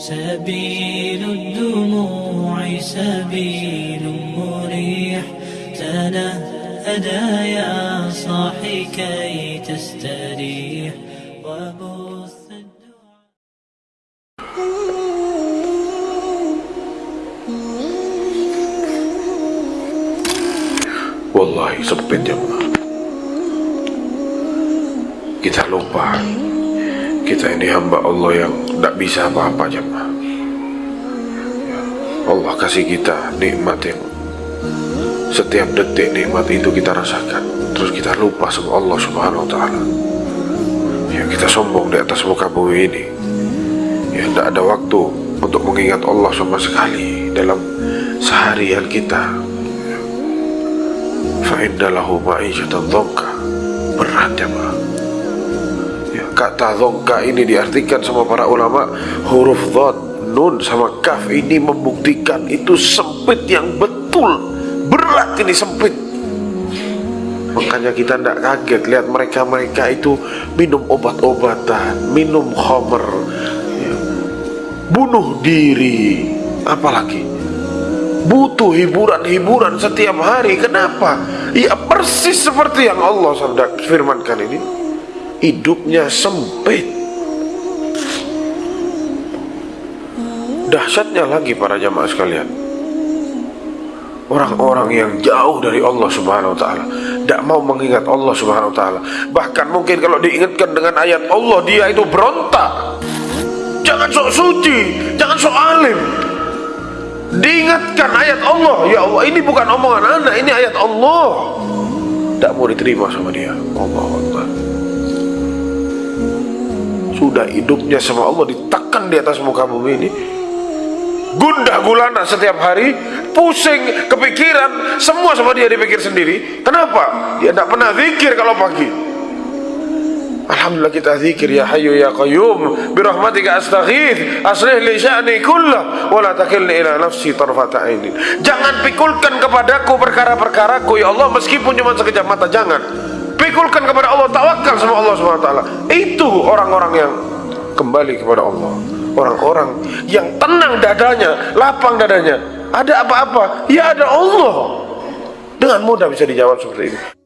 سبيل الدموع سبيل مريح. تنهدى يا صاحي كي تستريح. وبث Wallahi sempit jemaah Kita lupa. Kita ini hamba Allah yang tidak bisa apa-apa jemaah. Allah kasih kita nikmat yang Setiap detik nikmat itu kita rasakan. Terus kita lupa sama Allah subhanahu wa ta'ala. Ya kita sombong di atas muka bumi ini. Ya tidak ada waktu untuk mengingat Allah sama sekali Dalam seharian kita. Fa'indalahu ma'isyatan dhongka berat ya, kata dhongka ini diartikan sama para ulama huruf dhad nun sama kaf ini membuktikan itu sempit yang betul berat ini sempit makanya kita tidak kaget lihat mereka-mereka itu minum obat-obatan minum khamer ya, bunuh diri apalagi butuh hiburan-hiburan setiap hari. Kenapa? Ya persis seperti yang Allah sabda firmankan ini. Hidupnya sempit. Dahsyatnya lagi para jamaah sekalian. Orang-orang yang jauh dari Allah Subhanahu wa taala, tidak mau mengingat Allah Subhanahu wa taala. Bahkan mungkin kalau diingatkan dengan ayat Allah, dia itu berontak. Jangan sok suci, jangan sok alim, Diingatkan ayat Allah Ya Allah ini bukan omongan anak Ini ayat Allah Tidak mau diterima sama dia Allah Allah Sudah hidupnya sama Allah Ditekan di atas muka bumi ini Gundah gulana setiap hari Pusing, kepikiran Semua sama dia dipikir sendiri Kenapa? Dia tidak pernah zikir kalau pagi Alhamdulillah kita zikir ya hayyu ya qayyum bi rahmatika astaghith aslih li sya'ni kullah wa la takilni ila nafsi tarfata ainin. Jangan pikulkan kepadaku perkara-perkaraku ya Allah meskipun cuma sekejap mata jangan. Pikulkan kepada Allah tawakal sama Allah taala. Itu orang-orang yang kembali kepada Allah. Orang-orang yang tenang dadanya, lapang dadanya. Ada apa-apa? Ya ada Allah. Dengan mudah bisa dijawab seperti ini.